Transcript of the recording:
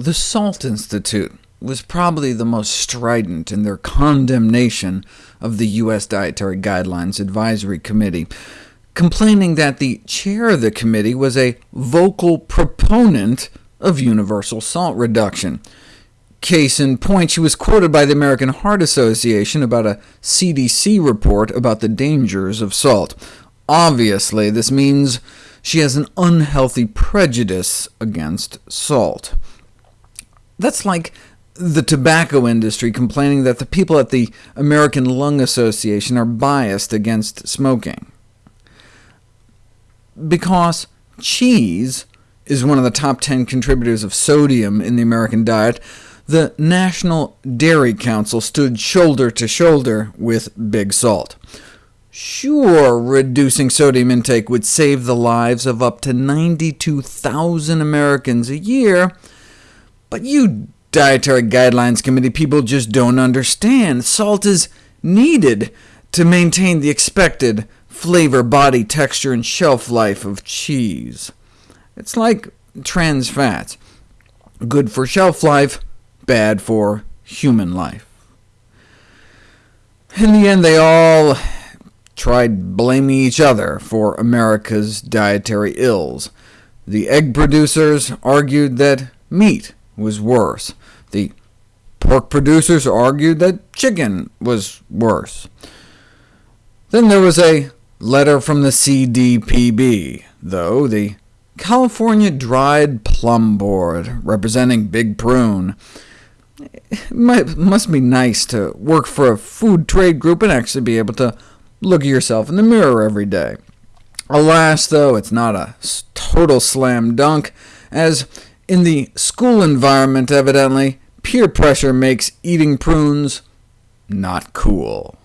The Salt Institute was probably the most strident in their condemnation of the U.S. Dietary Guidelines Advisory Committee, complaining that the chair of the committee was a vocal proponent of universal salt reduction. Case in point, she was quoted by the American Heart Association about a CDC report about the dangers of salt. Obviously, this means she has an unhealthy prejudice against salt. That's like the tobacco industry complaining that the people at the American Lung Association are biased against smoking. Because cheese is one of the top 10 contributors of sodium in the American diet, the National Dairy Council stood shoulder to shoulder with Big Salt. Sure, reducing sodium intake would save the lives of up to 92,000 Americans a year, but you Dietary Guidelines Committee people just don't understand. Salt is needed to maintain the expected flavor, body, texture, and shelf life of cheese. It's like trans fats. Good for shelf life, bad for human life. In the end, they all tried blaming each other for America's dietary ills. The egg producers argued that meat was worse. The pork producers argued that chicken was worse. Then there was a letter from the CDPB, though, the California Dried Plum Board, representing Big Prune. It must be nice to work for a food trade group and actually be able to look at yourself in the mirror every day. Alas, though, it's not a total slam dunk, as in the school environment, evidently, peer pressure makes eating prunes not cool.